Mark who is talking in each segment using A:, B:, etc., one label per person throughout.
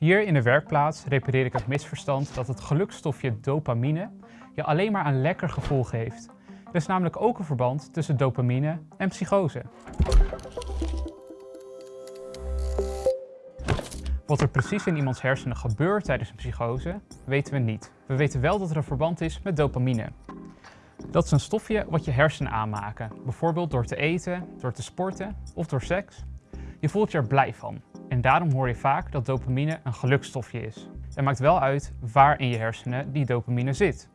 A: Hier in de werkplaats repareer ik het misverstand dat het gelukstofje dopamine je alleen maar een lekker gevoel geeft. Er is namelijk ook een verband tussen dopamine en psychose. Wat er precies in iemands hersenen gebeurt tijdens een psychose, weten we niet. We weten wel dat er een verband is met dopamine. Dat is een stofje wat je hersenen aanmaken, bijvoorbeeld door te eten, door te sporten of door seks. Je voelt je er blij van en daarom hoor je vaak dat dopamine een gelukstofje is. Het maakt wel uit waar in je hersenen die dopamine zit.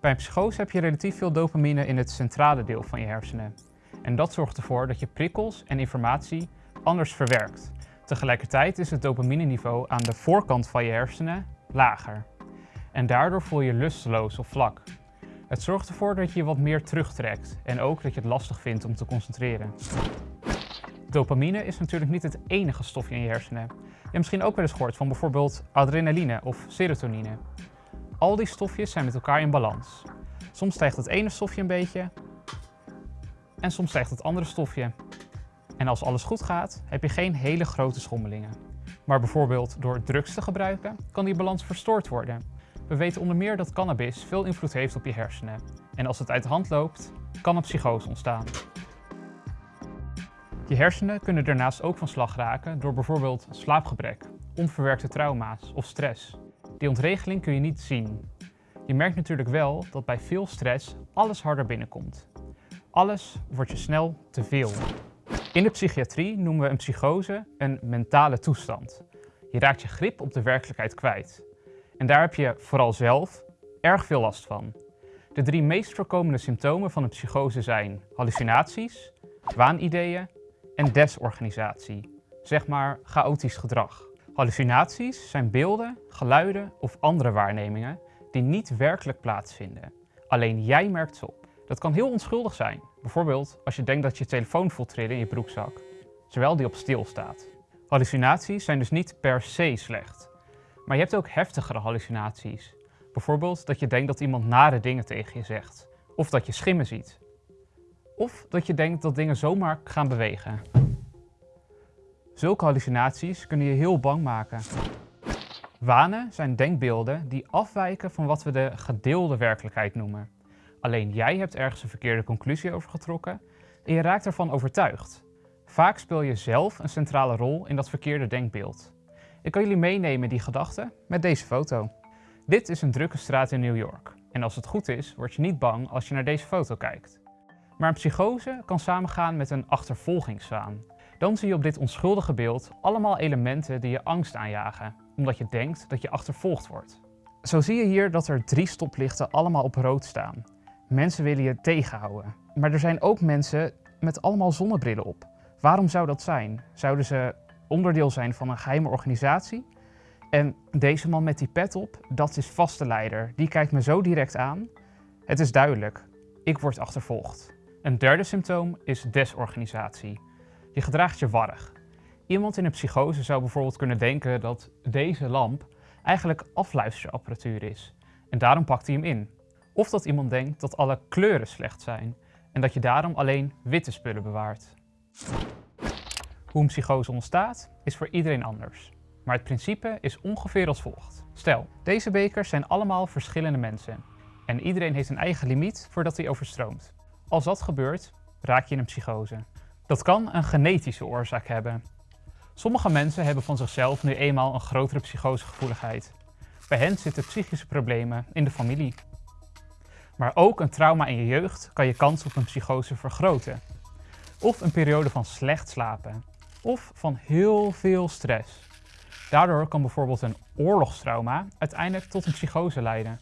A: Bij een psychose heb je relatief veel dopamine in het centrale deel van je hersenen. En dat zorgt ervoor dat je prikkels en informatie anders verwerkt. Tegelijkertijd is het dopamineniveau aan de voorkant van je hersenen lager. En daardoor voel je lusteloos of vlak. Het zorgt ervoor dat je je wat meer terugtrekt en ook dat je het lastig vindt om te concentreren. Dopamine is natuurlijk niet het enige stofje in je hersenen. Je hebt misschien ook wel eens gehoord van bijvoorbeeld adrenaline of serotonine. Al die stofjes zijn met elkaar in balans. Soms stijgt het ene stofje een beetje en soms stijgt het andere stofje. En als alles goed gaat, heb je geen hele grote schommelingen. Maar bijvoorbeeld door drugs te gebruiken, kan die balans verstoord worden. We weten onder meer dat cannabis veel invloed heeft op je hersenen. En als het uit de hand loopt, kan een psychose ontstaan. Je hersenen kunnen daarnaast ook van slag raken door bijvoorbeeld slaapgebrek, onverwerkte trauma's of stress. Die ontregeling kun je niet zien. Je merkt natuurlijk wel dat bij veel stress alles harder binnenkomt. Alles wordt je snel te veel. In de psychiatrie noemen we een psychose een mentale toestand. Je raakt je grip op de werkelijkheid kwijt. En daar heb je vooral zelf erg veel last van. De drie meest voorkomende symptomen van een psychose zijn hallucinaties, waanideeën en desorganisatie. Zeg maar chaotisch gedrag. Hallucinaties zijn beelden, geluiden of andere waarnemingen die niet werkelijk plaatsvinden. Alleen jij merkt ze op. Dat kan heel onschuldig zijn. Bijvoorbeeld als je denkt dat je telefoon voelt trillen in je broekzak, terwijl die op stil staat. Hallucinaties zijn dus niet per se slecht. Maar je hebt ook heftigere hallucinaties. Bijvoorbeeld dat je denkt dat iemand nare dingen tegen je zegt. Of dat je schimmen ziet. Of dat je denkt dat dingen zomaar gaan bewegen. Zulke hallucinaties kunnen je heel bang maken. Wanen zijn denkbeelden die afwijken van wat we de gedeelde werkelijkheid noemen. Alleen jij hebt ergens een verkeerde conclusie over getrokken en je raakt ervan overtuigd. Vaak speel je zelf een centrale rol in dat verkeerde denkbeeld. Ik kan jullie meenemen die gedachten met deze foto. Dit is een drukke straat in New York. En als het goed is, word je niet bang als je naar deze foto kijkt. Maar een psychose kan samengaan met een achtervolgingswaan. Dan zie je op dit onschuldige beeld allemaal elementen die je angst aanjagen, omdat je denkt dat je achtervolgd wordt. Zo zie je hier dat er drie stoplichten allemaal op rood staan. Mensen willen je tegenhouden. Maar er zijn ook mensen met allemaal zonnebrillen op. Waarom zou dat zijn? Zouden ze onderdeel zijn van een geheime organisatie? En deze man met die pet op, dat is vaste leider. Die kijkt me zo direct aan. Het is duidelijk, ik word achtervolgd. Een derde symptoom is desorganisatie. Je gedraagt je warrig. Iemand in een psychose zou bijvoorbeeld kunnen denken dat deze lamp eigenlijk afluisterapparatuur is. En daarom pakt hij hem in. Of dat iemand denkt dat alle kleuren slecht zijn en dat je daarom alleen witte spullen bewaart. Hoe een psychose ontstaat is voor iedereen anders. Maar het principe is ongeveer als volgt. Stel, deze bekers zijn allemaal verschillende mensen. En iedereen heeft een eigen limiet voordat hij overstroomt. Als dat gebeurt, raak je in een psychose. Dat kan een genetische oorzaak hebben. Sommige mensen hebben van zichzelf nu eenmaal een grotere psychosegevoeligheid. Bij hen zitten psychische problemen in de familie. Maar ook een trauma in je jeugd kan je kans op een psychose vergroten. Of een periode van slecht slapen. Of van heel veel stress. Daardoor kan bijvoorbeeld een oorlogstrauma uiteindelijk tot een psychose leiden.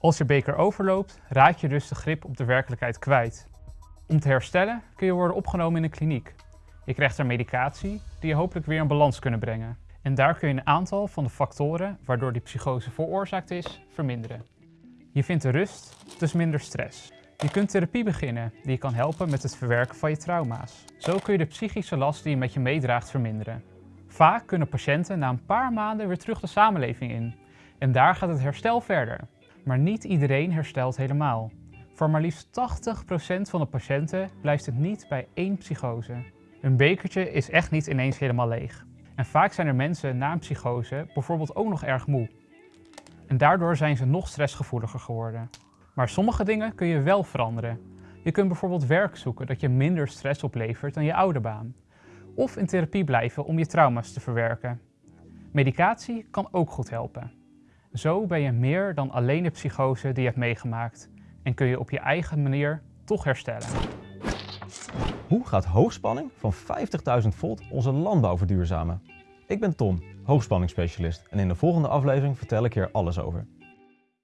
A: Als je beker overloopt, raak je dus de grip op de werkelijkheid kwijt. Om te herstellen kun je worden opgenomen in een kliniek. Je krijgt er medicatie die je hopelijk weer in balans kunnen brengen. En daar kun je een aantal van de factoren waardoor die psychose veroorzaakt is, verminderen. Je vindt de rust, dus minder stress. Je kunt therapie beginnen die je kan helpen met het verwerken van je trauma's. Zo kun je de psychische last die je met je meedraagt verminderen. Vaak kunnen patiënten na een paar maanden weer terug de samenleving in. En daar gaat het herstel verder. Maar niet iedereen herstelt helemaal. Voor maar liefst 80% van de patiënten blijft het niet bij één psychose. Een bekertje is echt niet ineens helemaal leeg. En vaak zijn er mensen na een psychose bijvoorbeeld ook nog erg moe. En daardoor zijn ze nog stressgevoeliger geworden. Maar sommige dingen kun je wel veranderen. Je kunt bijvoorbeeld werk zoeken dat je minder stress oplevert dan je oude baan. Of in therapie blijven om je trauma's te verwerken. Medicatie kan ook goed helpen. Zo ben je meer dan alleen de psychose die je hebt meegemaakt en kun je op je eigen manier toch herstellen.
B: Hoe gaat hoogspanning van 50.000 volt onze landbouw verduurzamen? Ik ben Tom, hoogspanningsspecialist en in de volgende aflevering vertel ik hier alles over.